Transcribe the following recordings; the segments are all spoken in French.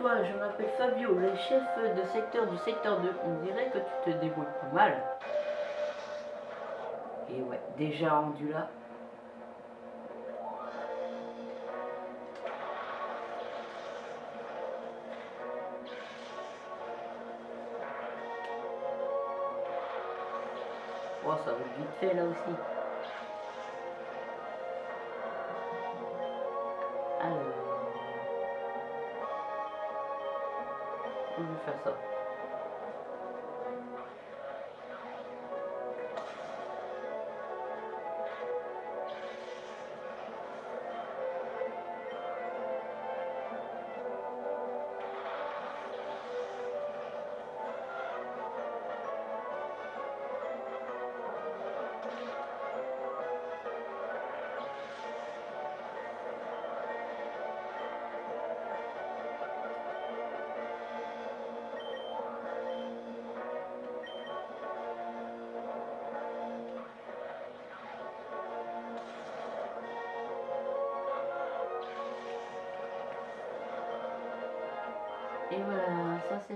au 20. Bonjour toi, je m'appelle Fabio, le chef de secteur du secteur 2. On dirait que tu te débrouilles pas mal. Et ouais, déjà rendu là. Oh, ça va vite fait là aussi. Va faire ça.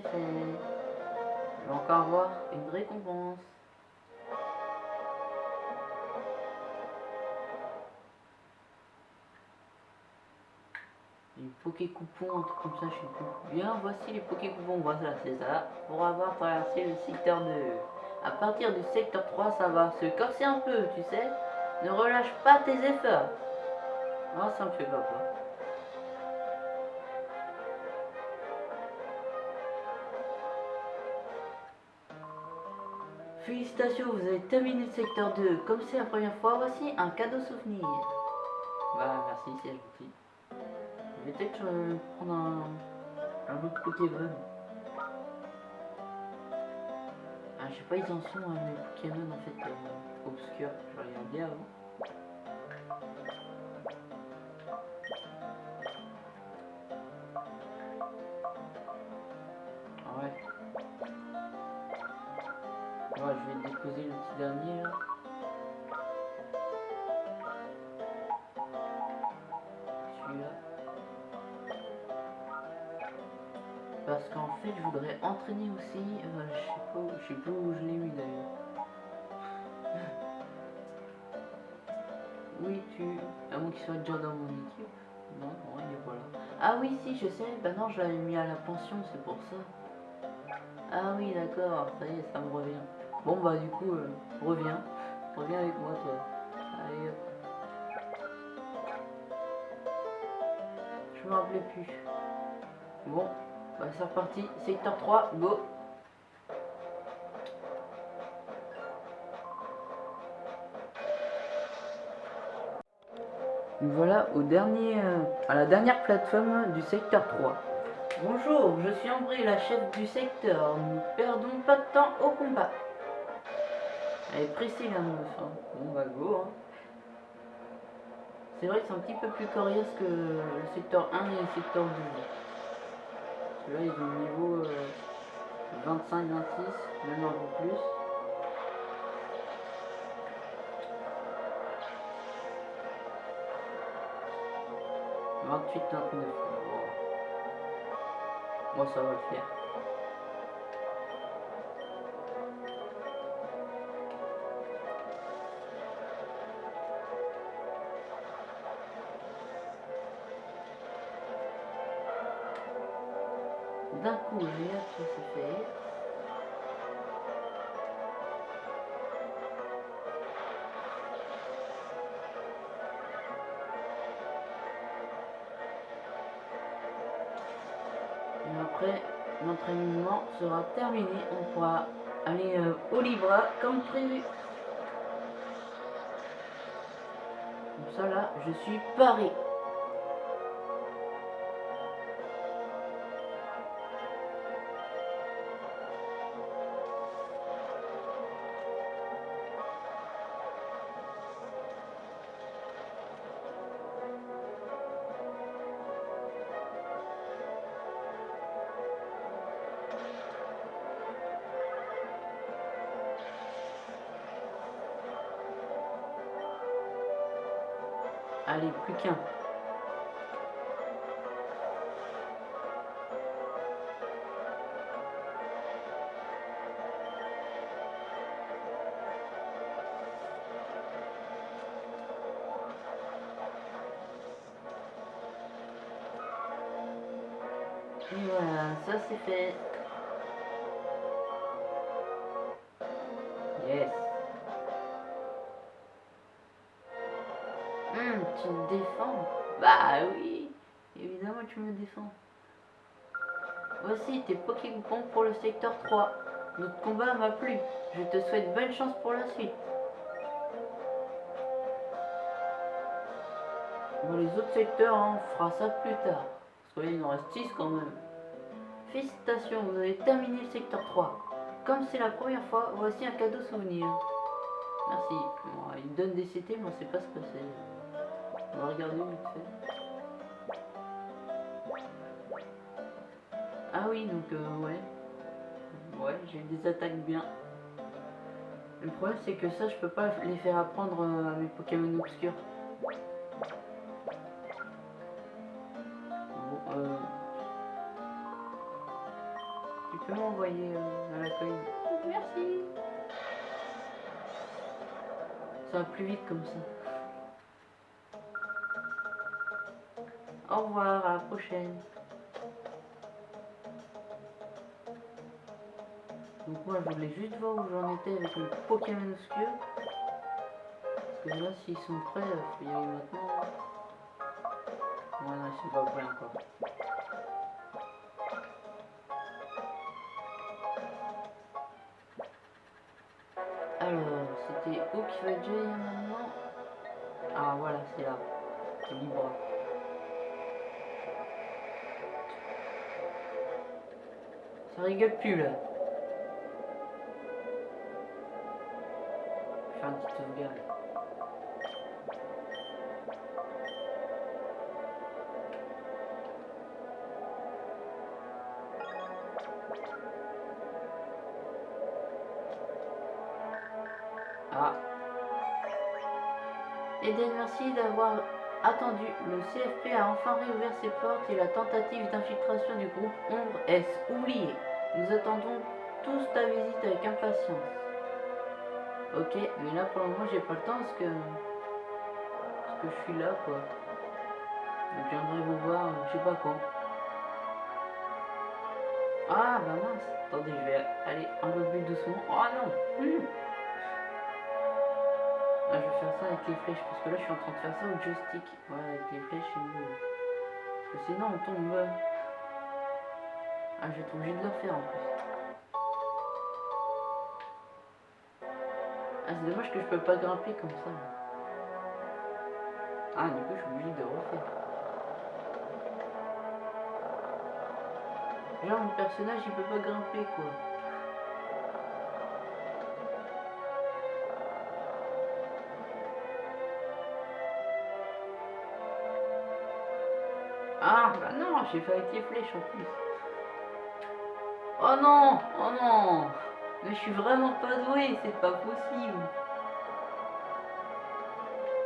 Fait. On va encore avoir une récompense. Les Poké coupons, un truc comme ça, je sais plus. Bien, voici les Poké coupons, voilà, c'est ça. Pour avoir traversé le secteur 2. À partir du secteur 3, ça va se corser un peu, tu sais. Ne relâche pas tes efforts. Oh, ça me fait pas peur. Félicitations, vous avez terminé le secteur 2. Comme c'est la première fois, voici un cadeau souvenir. Bah, merci, c'est gentil. Je vais peut-être euh, prendre un, un autre Pokémon. Ah, je sais pas, ils en sont, hein, les Pokémon en fait euh, obscurs. Je regarder avant. Déposer le petit dernier là. Celui-là. Parce qu'en fait, je voudrais entraîner aussi. euh, je sais pas, où- je pas où je l'ai mis d'ailleurs. Oui, tu. À moins qu'il soit déjà dans mon équipe. Non, non, il est. Ah oui, si, je sais. Bah non, je l'avais mis à la pension, c'est pour ça. Ah oui, d'accord, ça y est, ça me revient. Bon, bah, du coup, euh, reviens. Reviens avec moi, toi. Allez, hop. Je me rappelais plus. Bon, bah, c'est reparti. Secteur 3, go. Nous voilà au dernier, euh, à la dernière plateforme du secteur 3. Bonjour, je suis Ambry, la chef du secteur. Nous perdons pas de temps au combat. Elle est précise meuf. hein. Bon bah go. hein. C'est vrai que c'est un petit peu plus coriace que le secteur 1 et le secteur 2. Parce que là ils ont le niveau euh, 25-26, même un peu plus. Vingt-huit, vingt-neuf. Bon, ça va le faire. Terminé. On pourra aller euh, au Libra comme prévu. Comme ça là, je suis paré. Tu me défends. Voici tes Pokémon pour le secteur 3. Notre combat m'a plu. Je te souhaite bonne chance pour la suite. Dans les autres secteurs, hein, on fera ça plus tard. Parce qu'il en reste 6 quand même. Félicitations, vous avez terminé le secteur 3. Comme c'est la première fois, voici un cadeau souvenir. Merci. Il donne des CT, mais on sait pas ce que c'est. On va regarder vite fait. Ah oui, donc euh, ouais. Ouais, j'ai des attaques bien. Le problème c'est que ça, je peux pas les faire apprendre euh, à mes Pokémon obscurs. Bon, euh... Tu peux m'envoyer euh, à la coin Merci. Ça va plus vite comme ça. Au revoir, à la prochaine. Donc moi je voulais juste voir où j'en étais avec le Pokémon obscur. Parce que là s'ils sont prêts, il faut y aller maintenant. Ouais non ils sont pas prêts encore. Alors, c'était où qu'il va déjà maintenant Ah voilà, c'est là. C'est libre. Ça rigole plus là. Ah. Eden, merci d'avoir attendu. Le CFP a enfin réouvert ses portes et la tentative d'infiltration du groupe Ombre est oubliée. Nous attendons tous ta visite avec impatience. Ok, mais là pour le moment j'ai pas le temps parce que parce que je suis là quoi. Je viendrai vous voir, je sais pas quand. Ah bah mince, attendez je vais aller un peu plus doucement. Oh non hmm. Ah, je vais faire ça avec les flèches parce que là je suis en train de faire ça au joystick. Ouais avec les flèches c'est mieux. Parce que sinon on tombe. Ah je vais être obligé de le faire en plus. Ah c'est dommage que je peux pas grimper comme ça. Ah du coup je suis obligé de refaire. Genre mon personnage il peut pas grimper quoi. Ah bah non, j'ai fait avec les flèches en plus. Oh non, oh non. Mais je suis vraiment pas doué, c'est pas possible.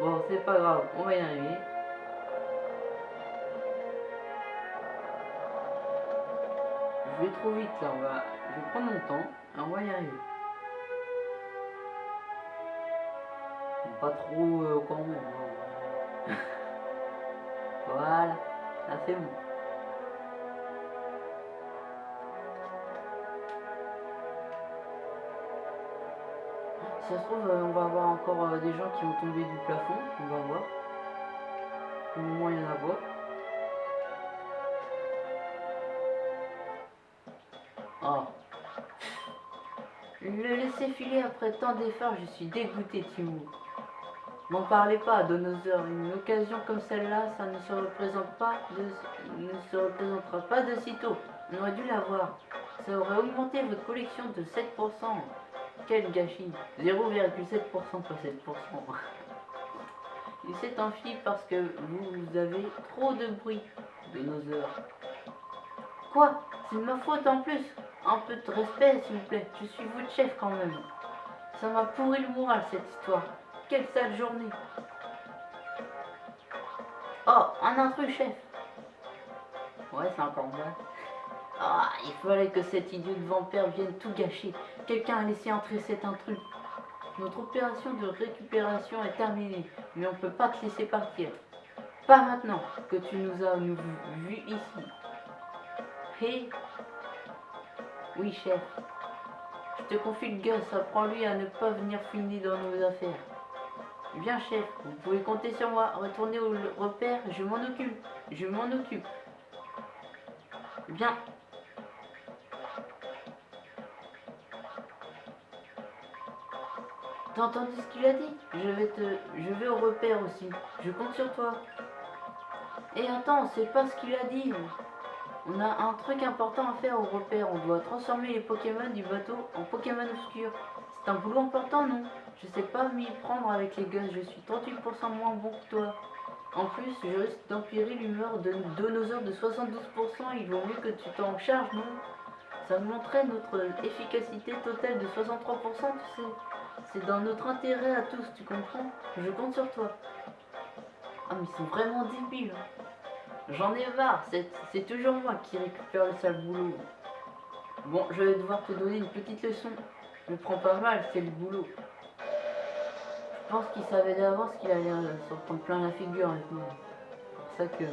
Bon, c'est pas grave, on va y arriver. Je vais trop vite là, on va... je vais prendre mon temps et on va y arriver. Pas trop euh, quand même. hein. voilà, là c'est bon. Ça se trouve, euh, on va avoir encore euh, des gens qui vont tomber du plafond, on va voir. Au moment, il y en a pas. Oh. Le laisser filer après tant d'efforts, je suis dégoûté, Timou. M'en parlez pas, Donosaur. Une occasion comme celle-là, ça ne se représente pas de... ne se représentera pas de sitôt. On aurait dû l'avoir. Ça aurait augmenté votre collection de 7%. Quel gâchis 0,7% pas 7%. Il s'est enfui parce que vous avez trop de bruit de nos heures. Quoi? C'est de ma faute en plus Un peu de respect s'il vous plaît, je suis votre chef quand même. Ça m'a pourri le moral cette histoire. Quelle sale journée Oh, un intrus chef Ouais, c'est encore moi. Ah, il fallait que cet idiot de vampire vienne tout gâcher. Quelqu'un a laissé entrer cet intrus. Notre opération de récupération est terminée, mais on ne peut pas te laisser partir. Pas maintenant que tu nous as nous vus ici. Hé? Oui, chef. Je te confie le gosse, apprends-lui à ne pas venir fouiner dans nos affaires. Bien, chef, vous pouvez compter sur moi. Retournez au repère, je m'en occupe. Je m'en occupe. Bien. T'as entendu ce qu'il a dit Je vais te. Je vais au repère aussi. Je compte sur toi. Et attends, c'est pas ce qu'il a dit. On a un truc important à faire au repère. On doit transformer les Pokémon du bateau en Pokémon obscurs. C'est un boulot important, non Je sais pas m'y prendre avec les gosses. Je suis 38% moins bon que toi. En plus, je risque d'empirer l'humeur de Donosaur de 72%. Il vaut mieux que tu t'en charges, non Ça montrait notre efficacité totale de 63%, tu sais. C'est dans notre intérêt à tous, tu comprends? Je compte sur toi. Ah, mais ils sont vraiment débiles. hein. J'en ai marre, c'est toujours moi qui récupère le sale boulot. Bon, je vais devoir te donner une petite leçon. Me prends pas mal, c'est le boulot. Je pense qu'il savait d'avance qu'il allait euh, prendre plein la figure avec moi. C'est pour ça que...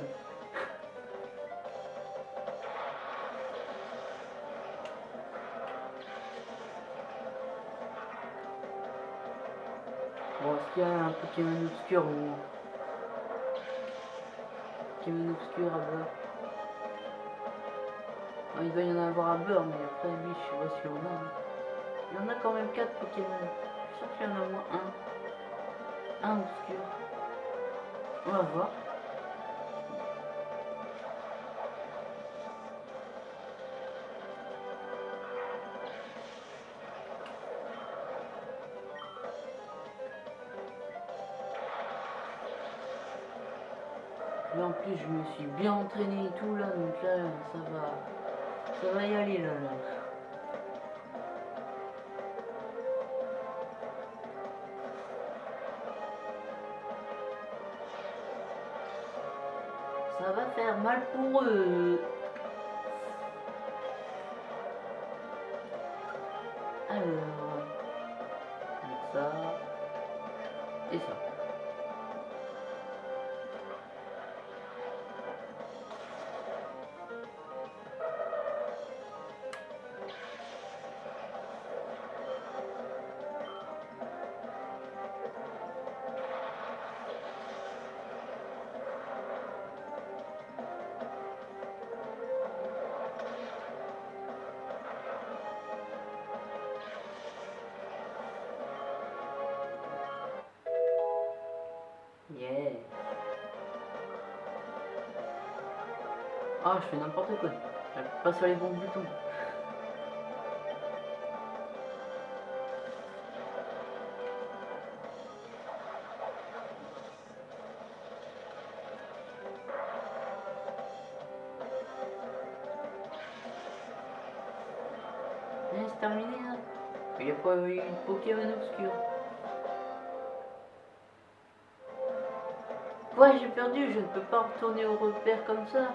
qu'il y a un Pokémon obscur ou... Pokémon obscur à beurre Il doit y en avoir à beurre, mais après lui, je sais pas si on a. hein. Il y en a quand même 4 Pokémon. Je suis sûr qu'il y en a moins un. Un obscur. On va voir. Je me suis bien entraîné et tout là donc là ça va ça va y aller là, là. Ça va faire mal pour eux. Je fais n'importe quoi. J'appuie pas sur les bons boutons. Eh, c'est terminé là. Il n'y a pas eu de Pokémon obscur. Ouais, j'ai perdu, je ne peux pas retourner au repère comme ça.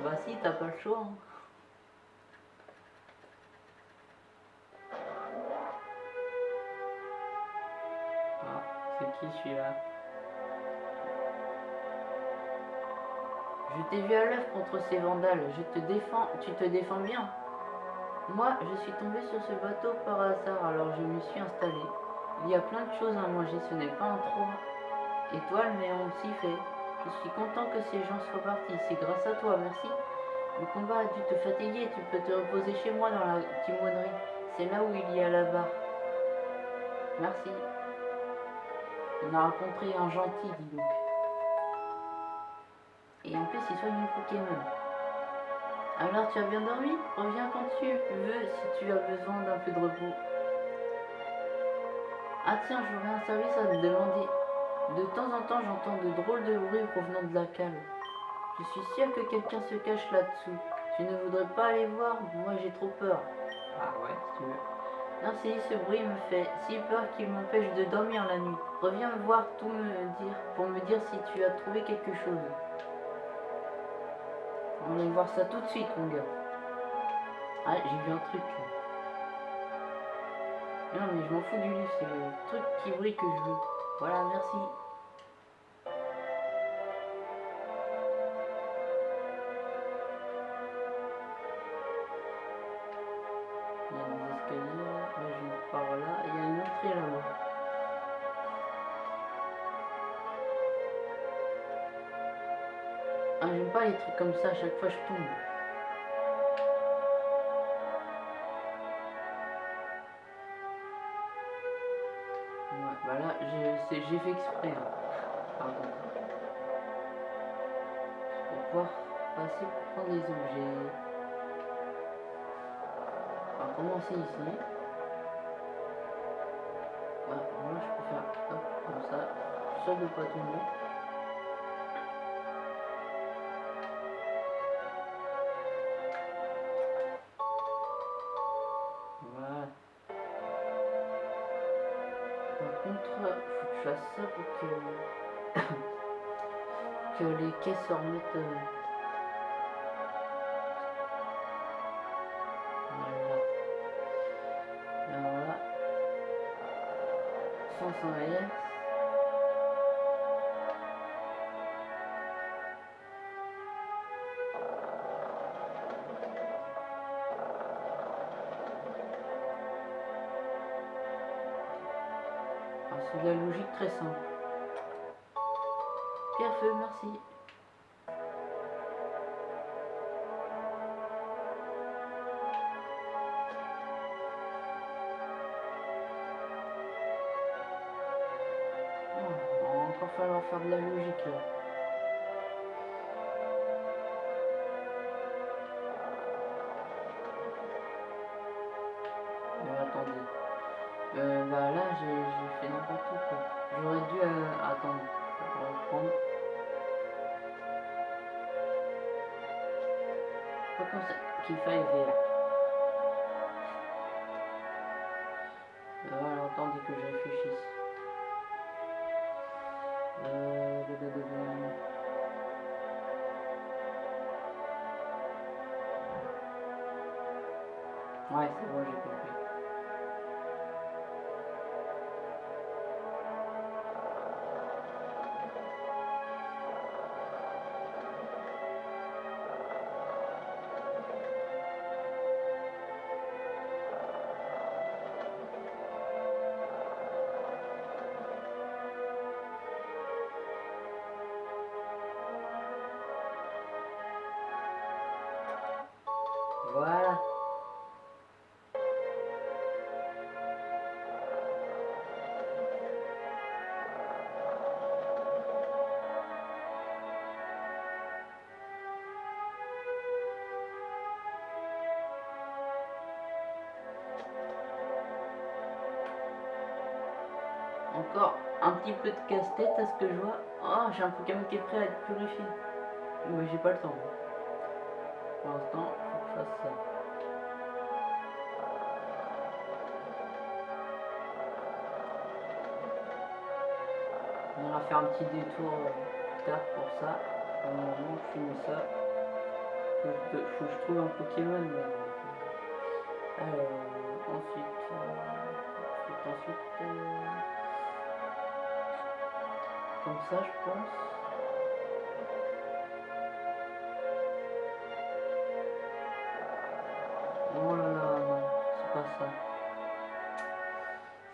Bah si, t'as pas le choix. hein. Ah, c'est qui celui-là? Je t'ai vu à l'œuvre contre ces vandales. Je te défends, tu te défends bien. Moi, je suis tombé sur ce bateau par hasard, alors je me suis installé. Il y a plein de choses à manger, ce n'est pas un trop étoile, mais on s'y fait. Je suis content que ces gens soient partis. C'est grâce à toi, merci. Le combat a dû te fatiguer. Tu peux te reposer chez moi dans la timonerie. C'est là où il y a la barre. Merci. On a rencontré un gentil, dis donc. Et en plus, il soigne les Pokémon. Alors, tu as bien dormi? Reviens quand tu veux si tu as besoin d'un peu de repos. Ah tiens, j'aurais un service à te demander. De temps en temps, j'entends de drôles de bruits provenant de la cale. Je suis sûr que quelqu'un se cache là-dessous. Tu ne voudrais pas aller voir Moi, j'ai trop peur. Ah ouais, si tu veux. Non, si ce bruit me fait si peur qu'il m'empêche de dormir la nuit. Reviens me voir tout me dire pour me dire si tu as trouvé quelque chose. On va voir ça tout de suite, mon gars. Ah, j'ai vu un truc. Non, mais je m'en fous du livre, c'est le truc qui brille que je veux. Voilà, merci. Il y a des escaliers, là je par là, il y a une entrée là-bas. Ah j'aime pas les trucs comme ça, à chaque fois je tombe. Là, j'ai fait exprès. Hein. Pardon. Pour pouvoir passer pour prendre les objets. On va commencer ici. Moi je peux faire hop, comme ça. Je sûr de pas. Voilà. Fasse ça pour que, que les caisses se remettent. euh, Voilà. Alors là, 500 Euh, bah là j'ai fait n'importe quoi. J'aurais dû euh, attendre. Reprendre. Pas comme ça qu'il faille faire. Euh, voilà, attendez que je réfléchisse. Euh. Ouais, c'est bon, j'ai compris. Encore un petit peu de casse-tête à ce que je vois. Oh, j'ai un Pokémon qui est prêt à être purifié. Mais j'ai pas le temps. Pour l'instant, faut que je fasse ça. On ira faire un petit détour plus tard pour ça. Pour le moment, je finis ça. Faut que, faut que je trouve un Pokémon. euh, euh, ensuite, ensuite, euh, comme ça, je pense. Oh là là, c'est pas ça.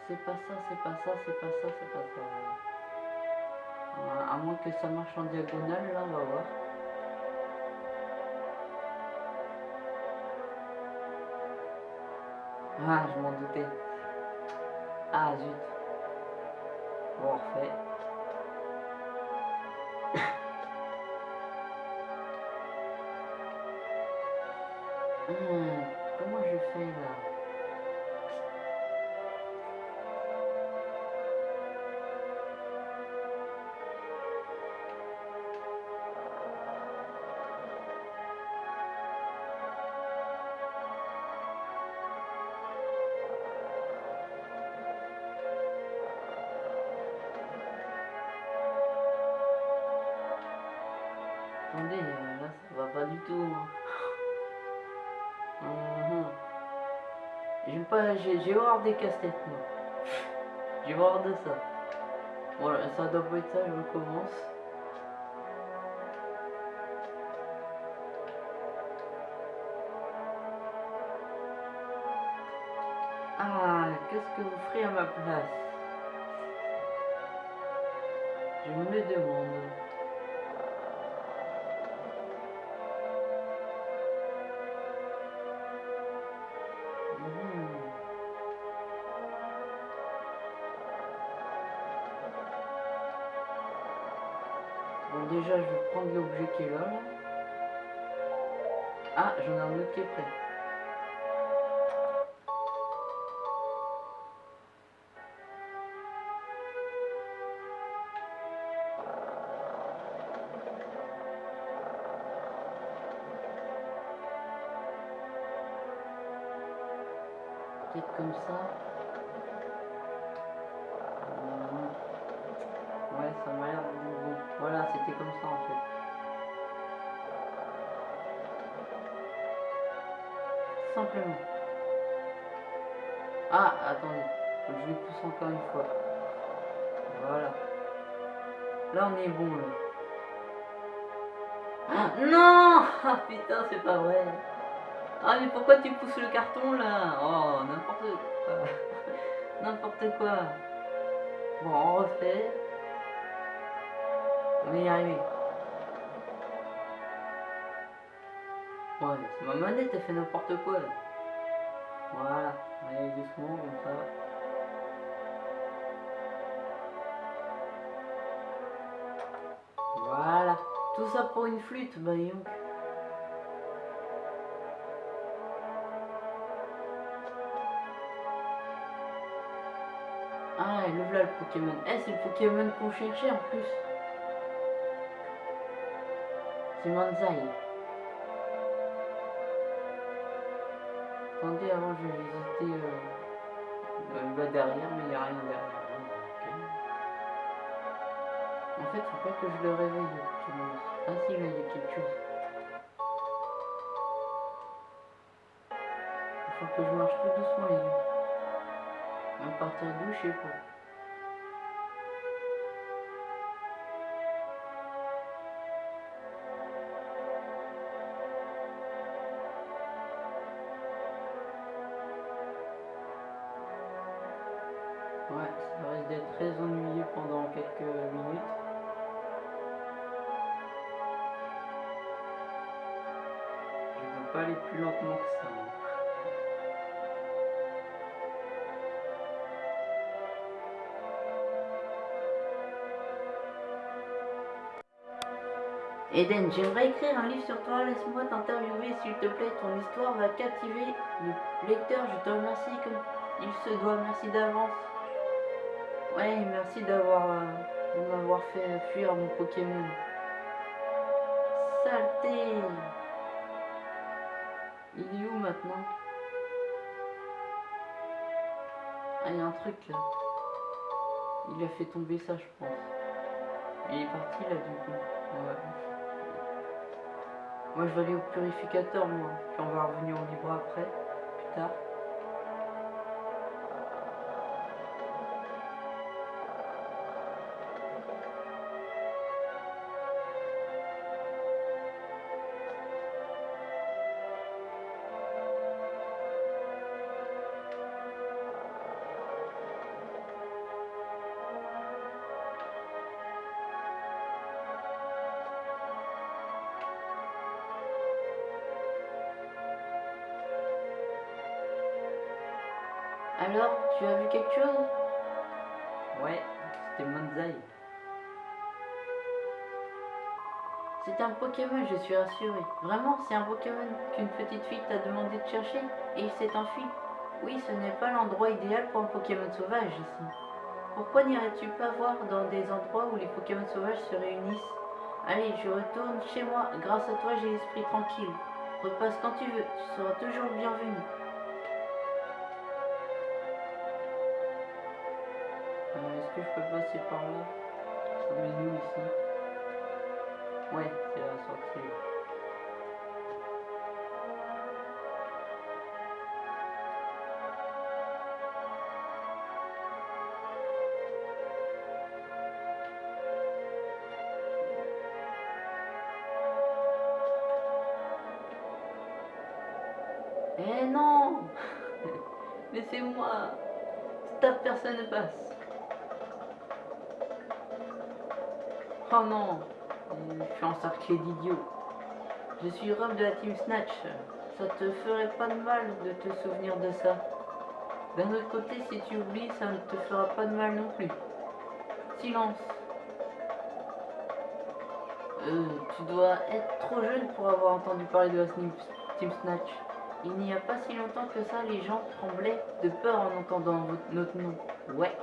C'est pas ça, c'est pas ça, c'est pas ça, c'est pas ça. À moins que ça marche en diagonale, là, on va voir. Ah, je m'en doutais. Ah, zut. Bon. J'ai horreur des casse-têtes moi. J'ai horreur de ça. Voilà, ça doit pas être ça, je recommence. Ah, qu'est-ce que vous ferez à ma place? Déjà, je vais prendre l'objet qui est là. Ah, j'en ai un autre qui est prêt. Tu pousses le carton, là Oh, n'importe quoi. n'importe quoi. Bon, on refait. On est y. Ouais, c'est ma manette, elle fait n'importe quoi. là. Voilà, doucement comme ça. Voilà, tout ça pour une flûte, bah donc. Pokémon. Eh, c'est le Pokémon qu'on cherchait en plus. C'est Manzai. Attendez, avant je vais visiter euh, bas derrière, mais il n'y a rien derrière. Ok. En fait, faut pas que je le réveille. Ah si, là, il y a quelque chose. Il faut que je marche tout doucement, les gars. À partir d'où, je sais pas. Eden, j'aimerais écrire un livre sur toi, laisse-moi t'interviewer s'il te plaît, ton histoire va captiver le lecteur, je te remercie comme il se doit, merci d'avance. Ouais, merci d'avoir euh, m'avoir fait fuir mon Pokémon. Saleté Il est où maintenant? Ah, il y a un truc là. Il a fait tomber ça, je pense. Il est parti là du coup. Moi je vais aller au purificateur moi. Puis on va revenir au libre après, plus tard. Alors, tu as vu quelque chose? Ouais, c'était Manzai. C'est un Pokémon, je suis rassuré. Vraiment, c'est un Pokémon qu'une petite fille t'a demandé de chercher et il s'est enfui. Oui, ce n'est pas l'endroit idéal pour un Pokémon sauvage ici. Pourquoi n'irais-tu pas voir dans des endroits où les Pokémon sauvages se réunissent? Allez, je retourne chez moi. Grâce à toi, j'ai l'esprit tranquille. Repasse quand tu veux, tu seras toujours bienvenu. Je peux passer par là Ça nous ici? Ouais, c'est la sortie. Eh non Laissez-moi Stop, personne ne passe. Oh non Je suis encerclé d'idiots. Je suis Rob de la Team Snatch. Ça te ferait pas de mal de te souvenir de ça. D'un autre côté, si tu oublies, ça ne te fera pas de mal non plus. Silence. Euh, tu dois être trop jeune pour avoir entendu parler de la Team Snatch. Il n'y a pas si longtemps que ça, les gens tremblaient de peur en entendant notre nom. Ouais.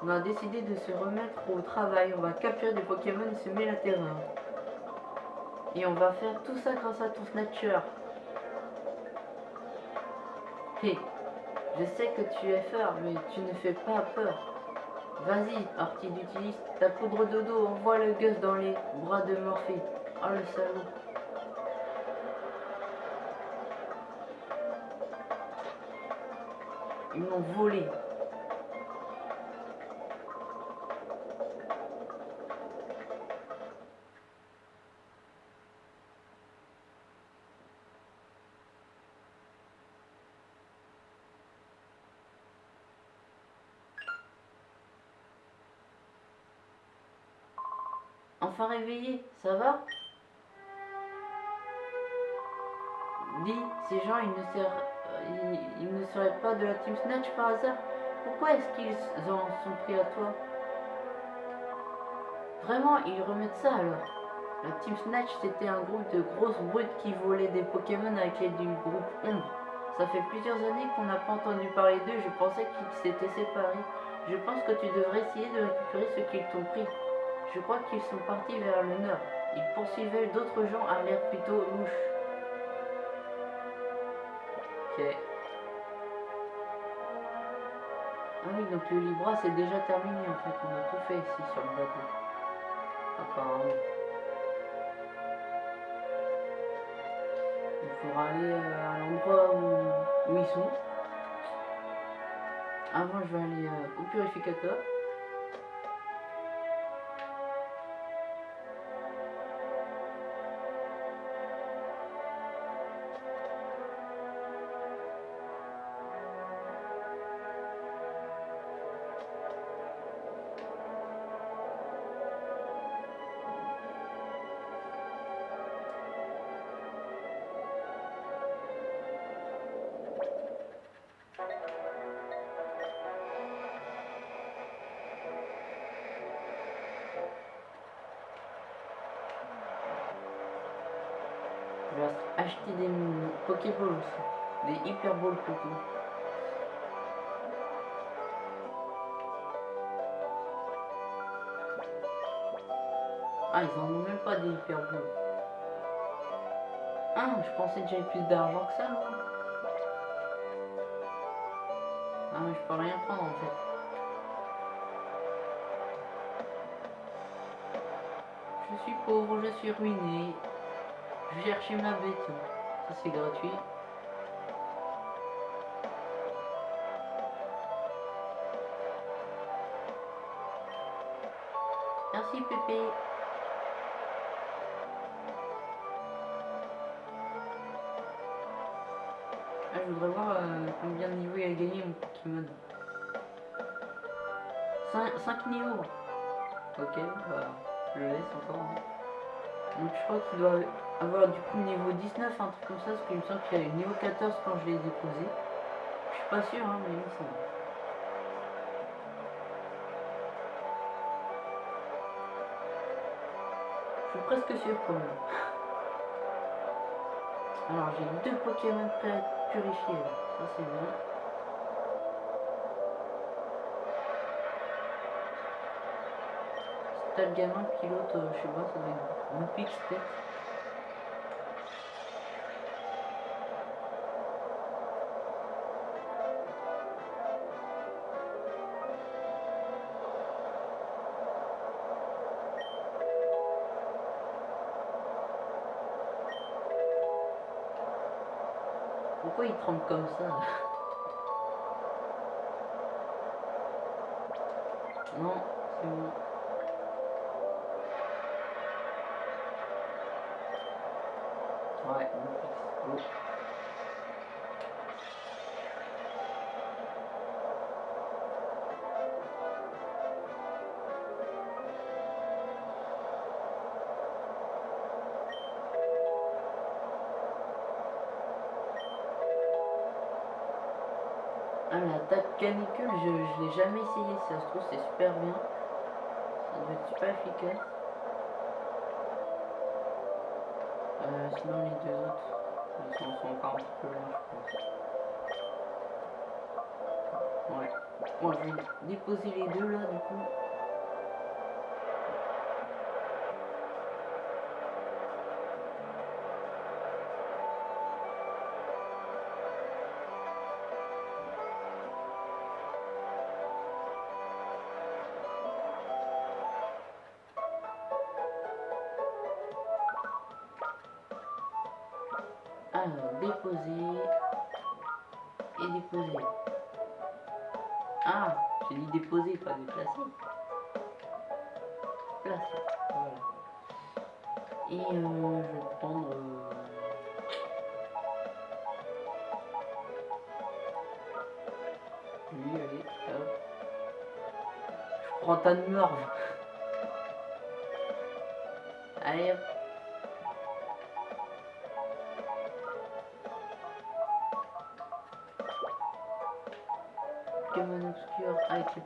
On a décidé de se remettre au travail. On va capturer des Pokémon et semer la terreur. Et on va faire tout ça grâce à ton Snatcher. Hé, je sais que tu es fort, mais tu ne fais pas peur. Vas-y, Artide, utilise ta poudre dodo, envoie le Gus dans les bras de Morphée. Oh le salaud. Ils m'ont volé. Enfin réveillé, ça va? Dis, ces gens, ils ne, seraient, pas de la Team Snatch par hasard Pourquoi est-ce qu'ils en sont pris à toi? Vraiment, ils remettent ça alors La Team Snatch, c'était un groupe de grosses brutes qui volaient des Pokémon avec l'aide du groupe Ombre. Ça fait plusieurs années qu'on n'a pas entendu parler d'eux, je pensais qu'ils s'étaient séparés. Je pense que tu devrais essayer de récupérer ce qu'ils t'ont pris. Je crois qu'ils sont partis vers le nord. Ils poursuivaient d'autres gens à l'air plutôt louche. Ok. Ah oui, donc le Libra c'est déjà terminé en fait. On a tout fait ici sur le bateau. Apparemment. Il faudra aller à l'endroit où, où ils sont. Avant, je vais aller euh, au purificateur. Ah, ils en ont même pas des Hyperballs. Ah, je pensais que j'avais plus d'argent que ça. Ah, mais je peux rien prendre en fait. Je suis pauvre, je suis ruiné. Je chercher ma bête. Ça c'est gratuit. Ah, je voudrais voir euh, combien de niveaux il a gagné mon Pokémon. 5, niveaux. Ok, bah, je le laisse encore. hein. Donc je crois qu'il doit avoir du coup niveau 19, un truc comme ça, parce qu'il me semble qu'il y a eu niveau 14 quand je l'ai déposé. Je suis pas sûr, hein, mais il me semble. Presque même. Alors j'ai deux Pokémon purifiés, ça c'est bien. T'as le gamin pilote, euh, je sais pas, ça doit être Loupix peut-être. Pourquoi il tremble comme ça? je, je l'ai jamais essayé, ça se trouve c'est super bien. Ça doit être super efficace. Euh, sinon les deux autres, ils sont encore un petit peu là je pense. Ouais. Bon je vais déposer les deux là du coup. Déposer et déposer. Ah, j'ai dit déposer, pas déplacer. Placer, voilà. Et euh, je vais prendre... euh, Lui, allez, hop. Je prends ta morve. Allez, hop.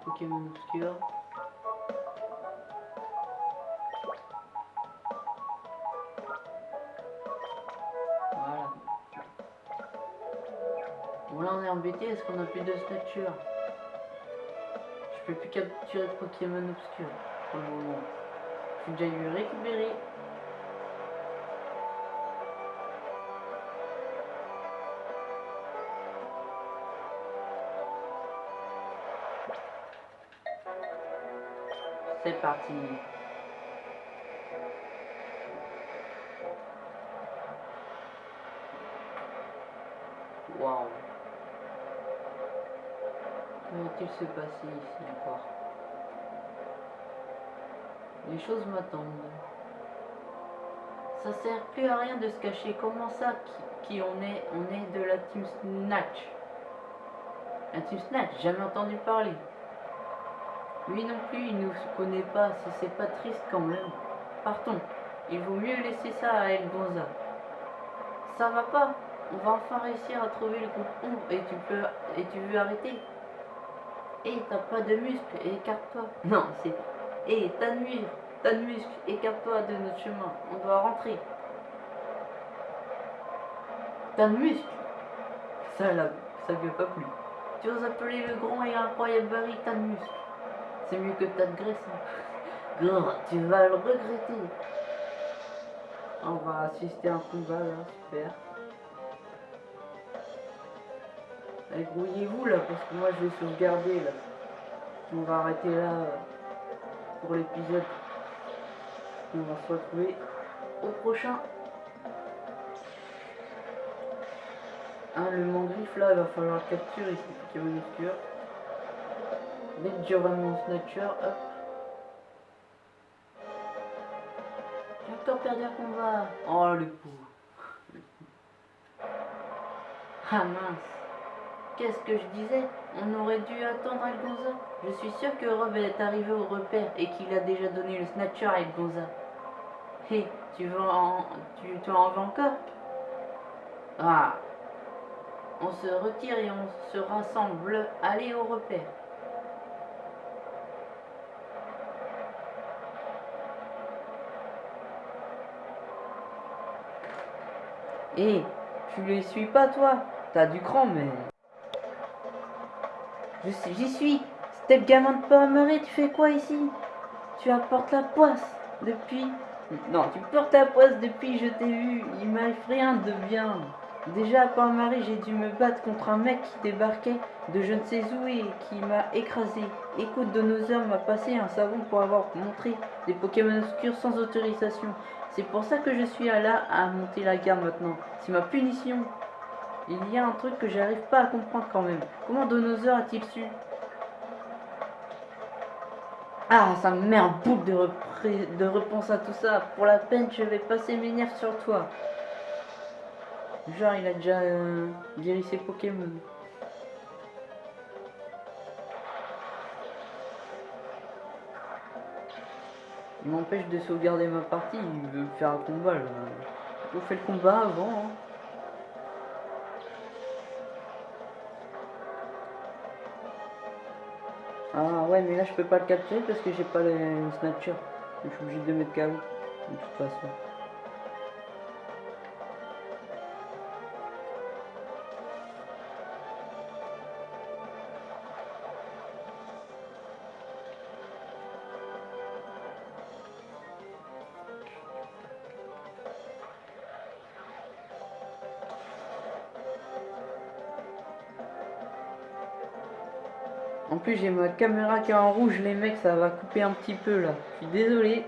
Pokémon obscurs. Voilà. Bon là on est embêté parce qu'on a plus de stature. Je peux plus capturer de Pokémon obscur moment. J'ai déjà eu récupérer. C'est parti. Waouh. Que va-t-il se passer ici encore? Les choses m'attendent. Ça sert plus à rien de se cacher. Comment ça qui, qui on est? On est de la team Snatch. La team Snatch, jamais entendu parler. Lui non plus, il nous connaît pas, si c'est pas triste quand même. Partons. Il vaut mieux laisser ça à El Gonza. Ça va pas. On va enfin réussir à trouver le groupe ombre et tu peux et tu veux arrêter? Et t'as pas de muscles, écarte-toi. Non, c'est. Et t'as de muscles, t'as de muscles, écarte-toi de notre chemin. On doit rentrer. T'as de muscles. Ça là, ça a pas plu. Tu oses appeler le grand et incroyable Barry, t'as de muscles. C'est mieux que de graisse. hein. Tu vas le regretter. On va assister à un combat là, super. Allez, grouillez-vous là, parce que moi je vais sauvegarder là. On va arrêter là euh, pour l'épisode. On va se retrouver au prochain. Hein, le mangriffe là, il va falloir le capturer ici, Pokémon obscur. Que j'aurai mon snatcher, hop. J'ai encore perdu un combat. Oh le pauvre. Ah mince. Qu'est-ce que je disais? On aurait dû attendre Algonza. Je suis sûr que Rob est arrivé au repère et qu'il a déjà donné le snatcher à Algonza. Hé, tu veux en... Tu, tu en veux encore? Ah. On se retire et on se rassemble. Allez au repère. Hé, tu les suis pas toi T'as du cran mais... J'y suis C'était le gamin de Pommery, tu fais quoi ici? Tu apportes la poisse depuis... Non, tu portes la poisse depuis je t'ai vu. Il m'arrive rien de bien. Déjà à Port-Marie, j'ai dû me battre contre un mec qui débarquait de je ne sais où et qui m'a écrasé. Écoute, Donosaur m'a passé un savon pour avoir montré des Pokémon obscurs sans autorisation. C'est pour ça que je suis là à monter la garde maintenant. C'est ma punition. Il y a un truc que j'arrive pas à comprendre quand même. Comment Donosaur a-t-il su? Ah, ça me met un repré- de réponse à tout ça. Pour la peine, je vais passer mes nerfs sur toi. Genre, il a déjà euh, guéri ses Pokémon. Il m'empêche de sauvegarder ma partie, il veut faire un combat là. On fait le combat avant. hein. Ah ouais mais là je peux pas le capturer parce que j'ai pas le snatcher. Je suis obligé de mettre KO de toute façon. Plus, j'ai ma caméra qui est en rouge, les mecs, ça va couper un petit peu là. Je suis désolé.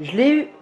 Je l'ai eu